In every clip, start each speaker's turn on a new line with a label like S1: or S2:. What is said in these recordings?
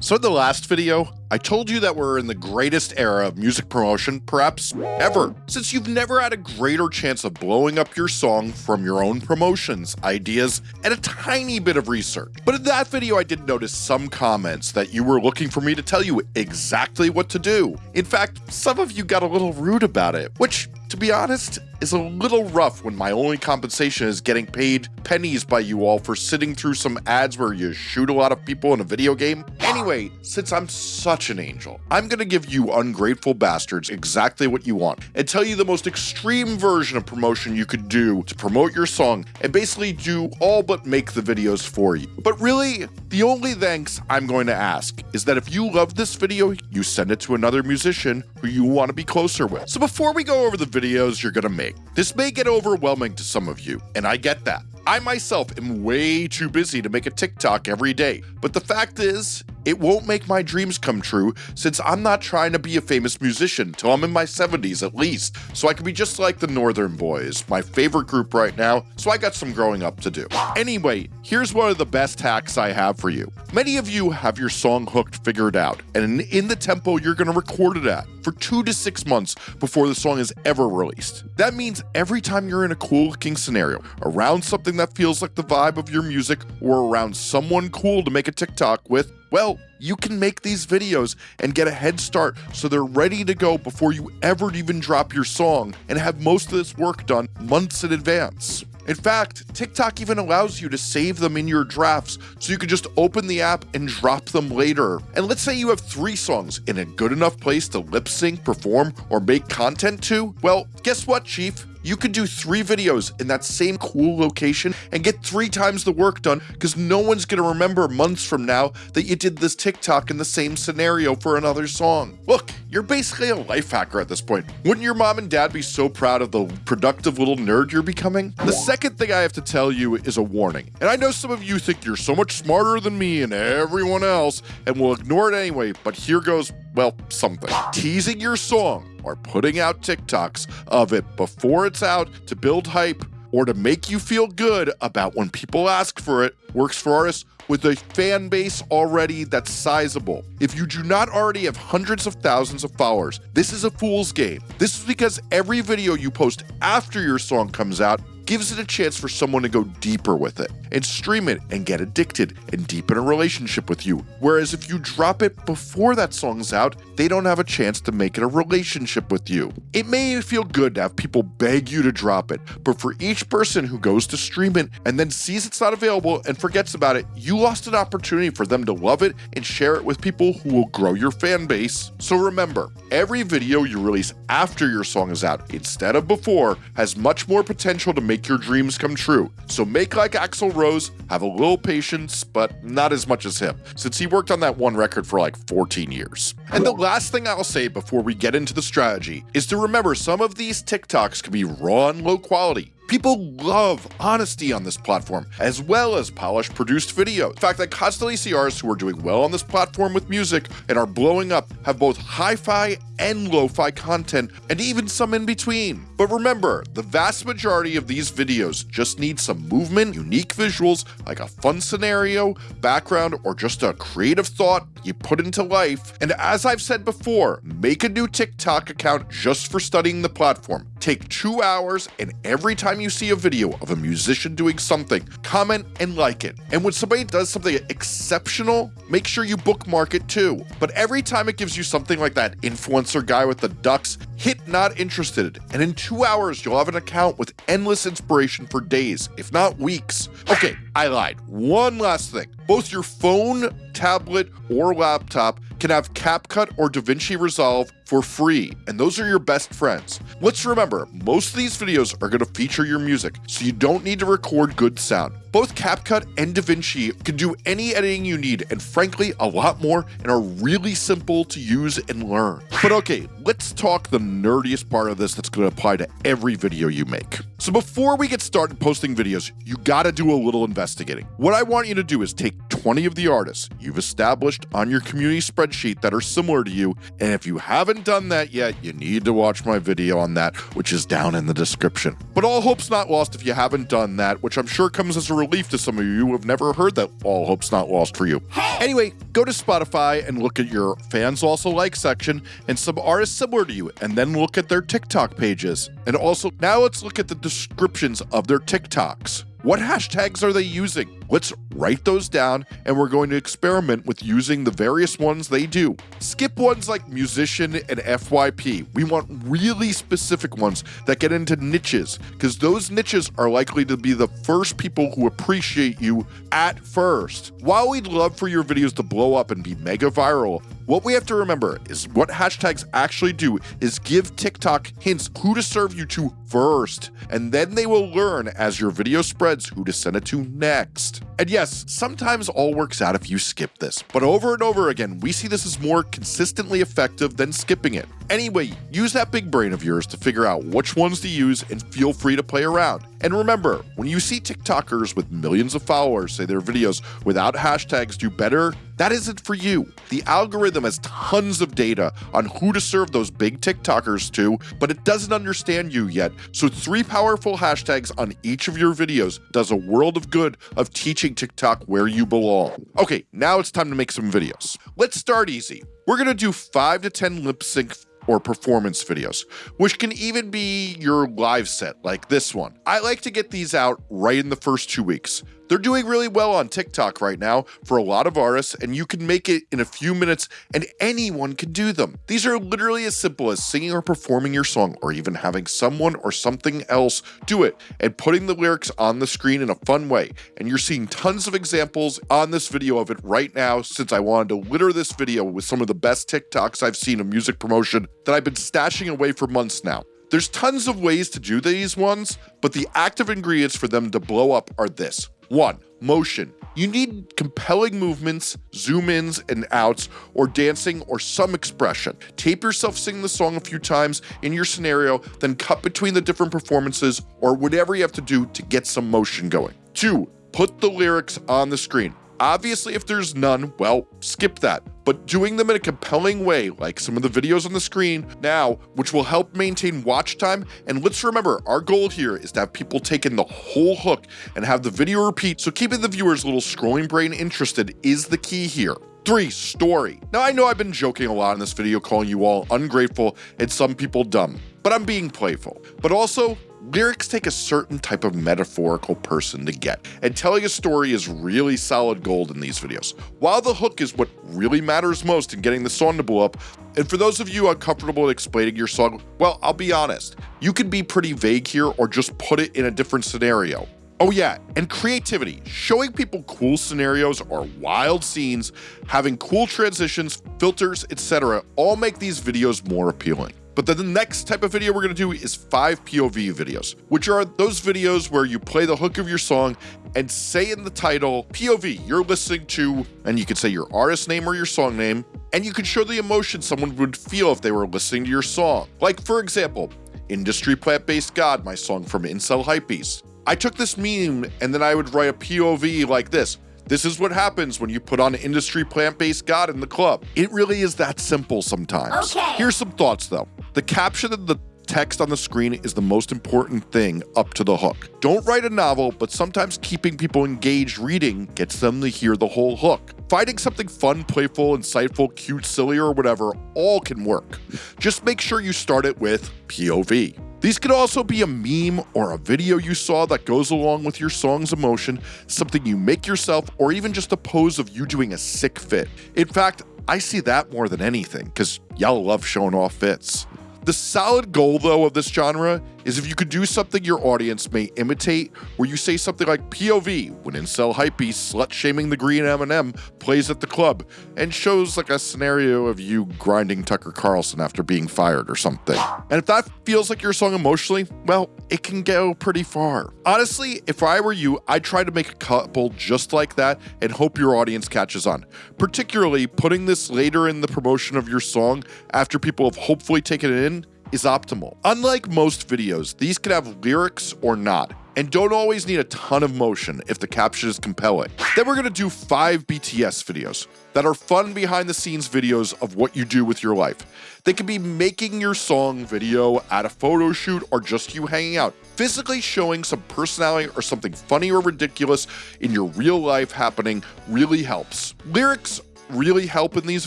S1: So in the last video, I told you that we're in the greatest era of music promotion, perhaps ever, since you've never had a greater chance of blowing up your song from your own promotions, ideas, and a tiny bit of research. But in that video, I did notice some comments that you were looking for me to tell you exactly what to do. In fact, some of you got a little rude about it, which to be honest, is a little rough when my only compensation is getting paid pennies by you all for sitting through some ads where you shoot a lot of people in a video game. Anyway, since I'm such an angel, I'm gonna give you ungrateful bastards exactly what you want and tell you the most extreme version of promotion you could do to promote your song and basically do all but make the videos for you. But really, the only thanks I'm going to ask is that if you love this video, you send it to another musician who you want to be closer with. So before we go over the videos you're gonna make, this may get overwhelming to some of you, and I get that. I myself am way too busy to make a TikTok every day, but the fact is, it won't make my dreams come true since I'm not trying to be a famous musician till I'm in my 70s at least, so I can be just like the Northern Boys, my favorite group right now, so I got some growing up to do. Anyway, here's one of the best hacks I have for you. Many of you have your song hooked figured out, and in the tempo you're going to record it at for two to six months before the song is ever released. That means every time you're in a cool looking scenario, around something that feels like the vibe of your music, or around someone cool to make a TikTok with, well, you can make these videos and get a head start so they're ready to go before you ever even drop your song and have most of this work done months in advance. In fact, TikTok even allows you to save them in your drafts so you can just open the app and drop them later. And let's say you have three songs in a good enough place to lip sync, perform, or make content to. Well, guess what, Chief? You could do three videos in that same cool location and get three times the work done because no one's going to remember months from now that you did this TikTok in the same scenario for another song. Look, you're basically a life hacker at this point. Wouldn't your mom and dad be so proud of the productive little nerd you're becoming? The second thing I have to tell you is a warning. And I know some of you think you're so much smarter than me and everyone else and will ignore it anyway, but here goes, well, something. Teasing your song or putting out TikToks of it before it's out to build hype or to make you feel good about when people ask for it works for artists with a fan base already that's sizable. If you do not already have hundreds of thousands of followers, this is a fool's game. This is because every video you post after your song comes out gives it a chance for someone to go deeper with it and stream it and get addicted and deepen a relationship with you. Whereas if you drop it before that song's out, they don't have a chance to make it a relationship with you. It may feel good to have people beg you to drop it, but for each person who goes to stream it and then sees it's not available and forgets about it, you lost an opportunity for them to love it and share it with people who will grow your fan base. So remember, every video you release after your song is out instead of before has much more potential to make make your dreams come true. So make like Axl Rose, have a little patience, but not as much as him, since he worked on that one record for like 14 years. And the last thing I'll say before we get into the strategy is to remember some of these TikToks can be raw and low quality. People love honesty on this platform, as well as polished produced video. In fact, I constantly see artists who are doing well on this platform with music and are blowing up have both hi-fi and lo-fi content, and even some in between. But remember, the vast majority of these videos just need some movement, unique visuals, like a fun scenario, background, or just a creative thought you put into life. And as I've said before, make a new TikTok account just for studying the platform. Take two hours, and every time you see a video of a musician doing something, comment and like it. And when somebody does something exceptional, make sure you bookmark it too. But every time it gives you something like that influencer guy with the ducks, hit not interested, and in two hours you'll have an account with endless inspiration for days, if not weeks. Okay, I lied. One last thing. Both your phone, tablet, or laptop can have CapCut or DaVinci Resolve for free, and those are your best friends. Let's remember, most of these videos are going to feature your music, so you don't need to record good sound. Both CapCut and DaVinci can do any editing you need, and frankly, a lot more, and are really simple to use and learn. But okay, let's talk the nerdiest part of this that's going to apply to every video you make. So before we get started posting videos, you gotta do a little investigating. What I want you to do is take 20 of the artists you've established on your community spreadsheet that are similar to you. And if you haven't done that yet, you need to watch my video on that, which is down in the description. But all hope's not lost if you haven't done that, which I'm sure comes as a relief to some of you who have never heard that all hope's not lost for you. Anyway, go to Spotify and look at your fans also like section and some artists similar to you, and then look at their TikTok pages. And also, now let's look at the descriptions of their TikToks. What hashtags are they using? Let's write those down and we're going to experiment with using the various ones they do. Skip ones like musician and FYP. We want really specific ones that get into niches because those niches are likely to be the first people who appreciate you at first. While we'd love for your videos to blow up and be mega viral, what we have to remember is what hashtags actually do is give TikTok hints who to serve you to first, and then they will learn as your video spreads who to send it to next. And yes, sometimes all works out if you skip this, but over and over again, we see this as more consistently effective than skipping it. Anyway, use that big brain of yours to figure out which ones to use and feel free to play around. And remember, when you see TikTokers with millions of followers say their videos without hashtags do better, that isn't for you. The algorithm has tons of data on who to serve those big TikTokers to, but it doesn't understand you yet. So three powerful hashtags on each of your videos does a world of good of teaching TikTok where you belong. Okay, now it's time to make some videos. Let's start easy. We're gonna do five to 10 lip sync or performance videos, which can even be your live set like this one. I like to get these out right in the first two weeks. They're doing really well on TikTok right now for a lot of artists, and you can make it in a few minutes, and anyone can do them. These are literally as simple as singing or performing your song, or even having someone or something else do it, and putting the lyrics on the screen in a fun way. And you're seeing tons of examples on this video of it right now, since I wanted to litter this video with some of the best TikToks I've seen of music promotion that I've been stashing away for months now. There's tons of ways to do these ones, but the active ingredients for them to blow up are this. One, motion. You need compelling movements, zoom ins and outs, or dancing or some expression. Tape yourself singing the song a few times in your scenario, then cut between the different performances or whatever you have to do to get some motion going. Two, put the lyrics on the screen. Obviously, if there's none, well, skip that. But doing them in a compelling way, like some of the videos on the screen now, which will help maintain watch time. And let's remember, our goal here is to have people take in the whole hook and have the video repeat, so keeping the viewer's little scrolling brain interested is the key here. 3. Story. Now I know I've been joking a lot in this video calling you all ungrateful and some people dumb, but I'm being playful. But also, Lyrics take a certain type of metaphorical person to get, and telling a story is really solid gold in these videos. While the hook is what really matters most in getting the song to blow up, and for those of you uncomfortable in explaining your song, well, I'll be honest, you can be pretty vague here or just put it in a different scenario. Oh yeah, and creativity. Showing people cool scenarios or wild scenes, having cool transitions, filters, etc. all make these videos more appealing. But then the next type of video we're going to do is five POV videos, which are those videos where you play the hook of your song and say in the title, POV, you're listening to, and you could say your artist name or your song name, and you could show the emotion someone would feel if they were listening to your song. Like, for example, Industry Plant Based God, my song from Incel Hypebeast. I took this meme and then I would write a POV like this this is what happens when you put on an industry plant-based God in the club. It really is that simple sometimes.
S2: Okay.
S1: Here's some thoughts though. The caption and the text on the screen is the most important thing up to the hook. Don't write a novel, but sometimes keeping people engaged reading gets them to hear the whole hook. Finding something fun, playful, insightful, cute, silly, or whatever all can work. Just make sure you start it with POV. These could also be a meme or a video you saw that goes along with your song's emotion, something you make yourself, or even just a pose of you doing a sick fit. In fact, I see that more than anything, because y'all love showing off fits. The solid goal, though, of this genre is if you could do something your audience may imitate, where you say something like POV when Incel Hypebeast slut shaming the green M&M plays at the club, and shows like a scenario of you grinding Tucker Carlson after being fired or something. And if that feels like your song emotionally, well, it can go pretty far. Honestly, if I were you, I'd try to make a couple just like that and hope your audience catches on. Particularly putting this later in the promotion of your song after people have hopefully taken it in is optimal. Unlike most videos, these could have lyrics or not, and don't always need a ton of motion if the caption is compelling. Then we're gonna do five BTS videos that are fun behind the scenes videos of what you do with your life. They could be making your song video at a photo shoot or just you hanging out. Physically showing some personality or something funny or ridiculous in your real life happening really helps. Lyrics really help in these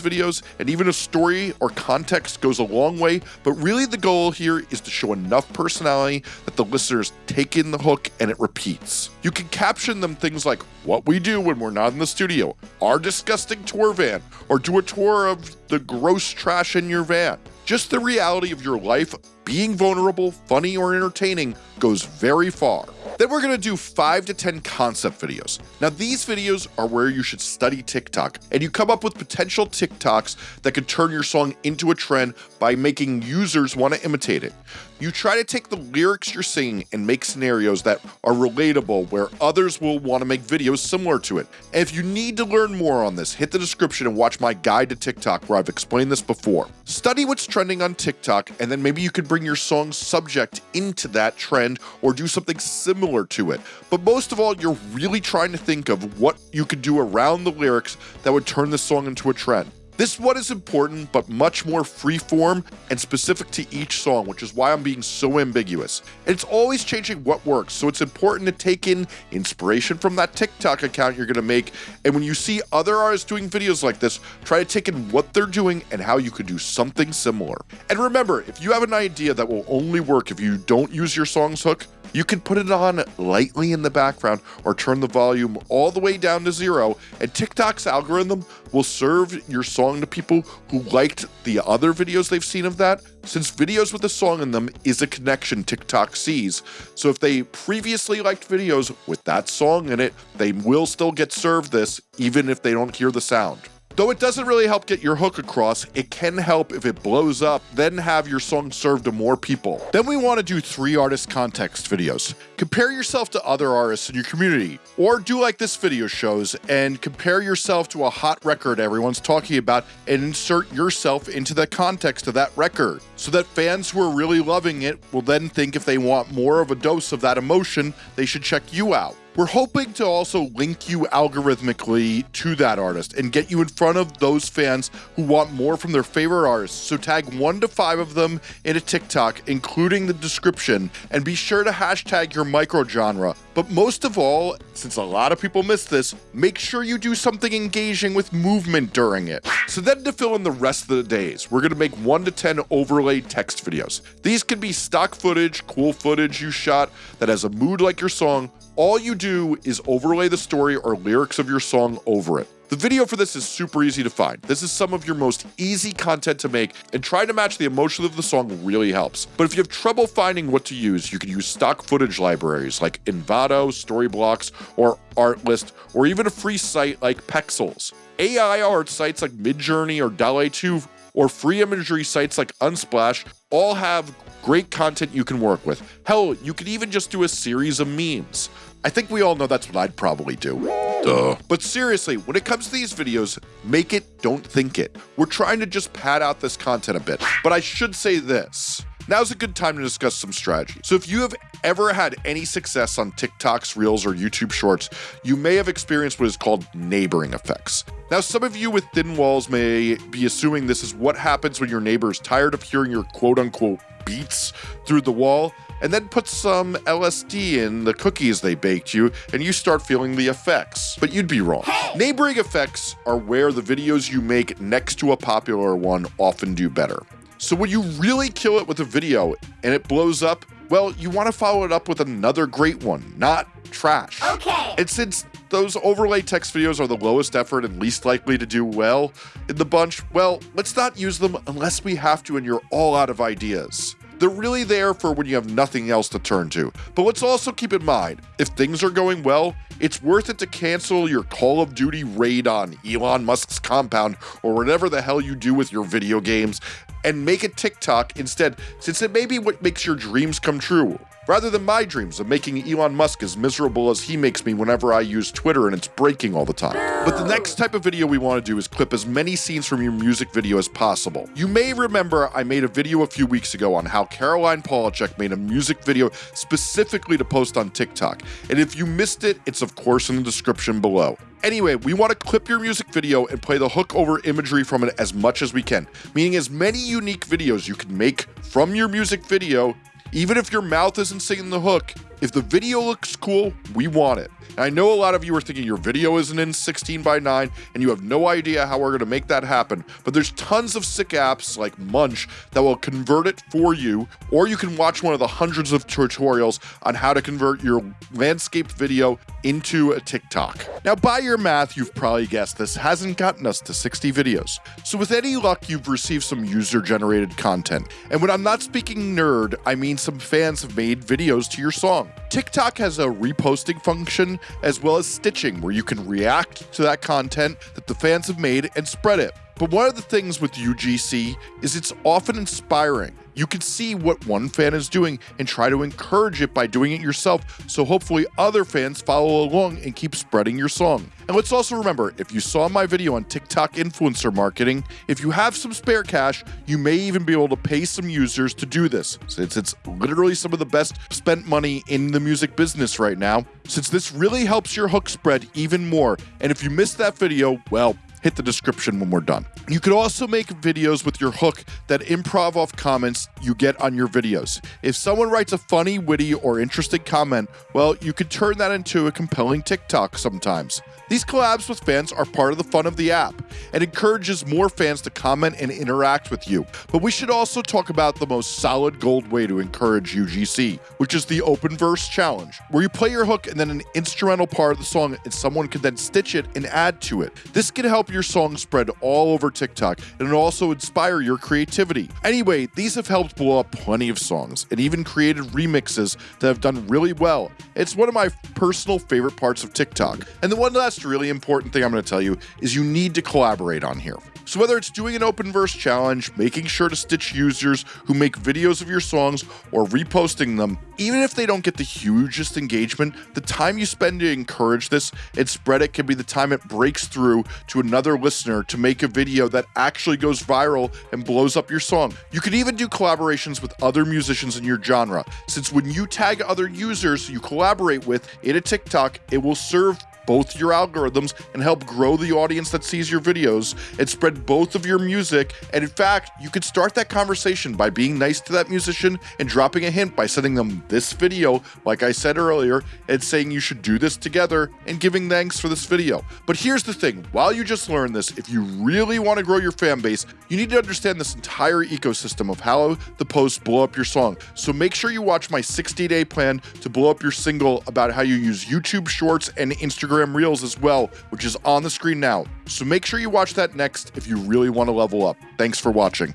S1: videos, and even a story or context goes a long way, but really the goal here is to show enough personality that the listeners take in the hook and it repeats. You can caption them things like what we do when we're not in the studio, our disgusting tour van, or do a tour of the gross trash in your van. Just the reality of your life, being vulnerable, funny, or entertaining goes very far. Then we're gonna do five to 10 concept videos. Now these videos are where you should study TikTok and you come up with potential TikToks that could turn your song into a trend by making users wanna imitate it. You try to take the lyrics you're singing and make scenarios that are relatable where others will wanna make videos similar to it. And if you need to learn more on this, hit the description and watch my guide to TikTok where I've explained this before. Study what's trending on TikTok and then maybe you could bring your song's subject into that trend or do something similar to it. But most of all, you're really trying to think of what you could do around the lyrics that would turn the song into a trend. This one is important, but much more freeform and specific to each song, which is why I'm being so ambiguous. And it's always changing what works, so it's important to take in inspiration from that TikTok account you're gonna make. And when you see other artists doing videos like this, try to take in what they're doing and how you could do something similar. And remember, if you have an idea that will only work if you don't use your song's hook, you can put it on lightly in the background or turn the volume all the way down to zero, and TikTok's algorithm will serve your song to people who liked the other videos they've seen of that, since videos with a song in them is a connection TikTok sees. So if they previously liked videos with that song in it, they will still get served this even if they don't hear the sound. Though it doesn't really help get your hook across, it can help if it blows up, then have your song served to more people. Then we want to do three artist context videos. Compare yourself to other artists in your community, or do like this video shows and compare yourself to a hot record everyone's talking about and insert yourself into the context of that record, so that fans who are really loving it will then think if they want more of a dose of that emotion, they should check you out. We're hoping to also link you algorithmically to that artist and get you in front of those fans who want more from their favorite artists. So tag one to five of them in a TikTok, including the description, and be sure to hashtag your microgenre. But most of all, since a lot of people miss this, make sure you do something engaging with movement during it. So then to fill in the rest of the days, we're gonna make one to 10 overlay text videos. These can be stock footage, cool footage you shot that has a mood like your song, all you do is overlay the story or lyrics of your song over it. The video for this is super easy to find. This is some of your most easy content to make, and trying to match the emotion of the song really helps. But if you have trouble finding what to use, you can use stock footage libraries like Envato, Storyblocks, or Artlist, or even a free site like Pexels. AI art sites like Midjourney or DALL-E 2 or free imagery sites like Unsplash all have great content you can work with. Hell, you could even just do a series of memes. I think we all know that's what I'd probably do. Duh. But seriously, when it comes to these videos, make it, don't think it. We're trying to just pad out this content a bit. But I should say this. Now's a good time to discuss some strategy. So if you have ever had any success on TikToks, Reels, or YouTube Shorts, you may have experienced what is called neighboring effects. Now, some of you with thin walls may be assuming this is what happens when your neighbor is tired of hearing your quote unquote beats through the wall and then put some LSD in the cookies they baked you, and you start feeling the effects. But you'd be wrong. Neighboring effects are where the videos you make next to a popular one often do better. So when you really kill it with a video and it blows up, well, you want to follow it up with another great one, not trash.
S2: Okay.
S1: And since those overlay text videos are the lowest effort and least likely to do well in the bunch, well, let's not use them unless we have to and you're all out of ideas. They're really there for when you have nothing else to turn to. But let's also keep in mind, if things are going well, it's worth it to cancel your Call of Duty raid on Elon Musk's compound or whatever the hell you do with your video games and make a TikTok instead, since it may be what makes your dreams come true rather than my dreams of making Elon Musk as miserable as he makes me whenever I use Twitter and it's breaking all the time. But the next type of video we want to do is clip as many scenes from your music video as possible. You may remember I made a video a few weeks ago on how Caroline Polachek made a music video specifically to post on TikTok, and if you missed it, it's of course in the description below. Anyway, we want to clip your music video and play the hook over imagery from it as much as we can, meaning as many unique videos you can make from your music video even if your mouth isn't singing the hook, if the video looks cool, we want it. And I know a lot of you are thinking your video isn't in 16 by 9 and you have no idea how we're going to make that happen, but there's tons of sick apps like Munch that will convert it for you, or you can watch one of the hundreds of tutorials on how to convert your landscape video into a TikTok. Now, by your math, you've probably guessed this hasn't gotten us to 60 videos. So with any luck, you've received some user-generated content. And when I'm not speaking nerd, I mean some fans have made videos to your song. TikTok has a reposting function as well as stitching where you can react to that content that the fans have made and spread it. But one of the things with UGC is it's often inspiring. You can see what one fan is doing and try to encourage it by doing it yourself, so hopefully other fans follow along and keep spreading your song. And let's also remember, if you saw my video on TikTok influencer marketing, if you have some spare cash, you may even be able to pay some users to do this, since it's literally some of the best spent money in the music business right now, since this really helps your hook spread even more. And if you missed that video, well, hit the description when we're done. You could also make videos with your hook that improv off comments you get on your videos. If someone writes a funny, witty, or interesting comment, well, you could turn that into a compelling TikTok sometimes. These collabs with fans are part of the fun of the app and encourages more fans to comment and interact with you. But we should also talk about the most solid gold way to encourage UGC, which is the Open Verse Challenge, where you play your hook and then an instrumental part of the song and someone can then stitch it and add to it. This can help your song spread all over TikTok and it also inspire your creativity. Anyway, these have helped blow up plenty of songs and even created remixes that have done really well. It's one of my personal favorite parts of TikTok. And the one last really important thing I'm going to tell you is you need to collaborate on here. So whether it's doing an open verse challenge, making sure to stitch users who make videos of your songs, or reposting them, even if they don't get the hugest engagement, the time you spend to encourage this and spread it can be the time it breaks through to another listener to make a video that actually goes viral and blows up your song. You can even do collaborations with other musicians in your genre, since when you tag other users you collaborate with in a TikTok, it will serve both your algorithms and help grow the audience that sees your videos and spread both of your music. And in fact, you could start that conversation by being nice to that musician and dropping a hint by sending them this video, like I said earlier, and saying you should do this together and giving thanks for this video. But here's the thing while you just learned this, if you really want to grow your fan base, you need to understand this entire ecosystem of how the posts blow up your song. So make sure you watch my 60 day plan to blow up your single about how you use YouTube Shorts and Instagram Instagram Reels as well, which is on the screen now. So make sure you watch that next if you really want to level up. Thanks for watching.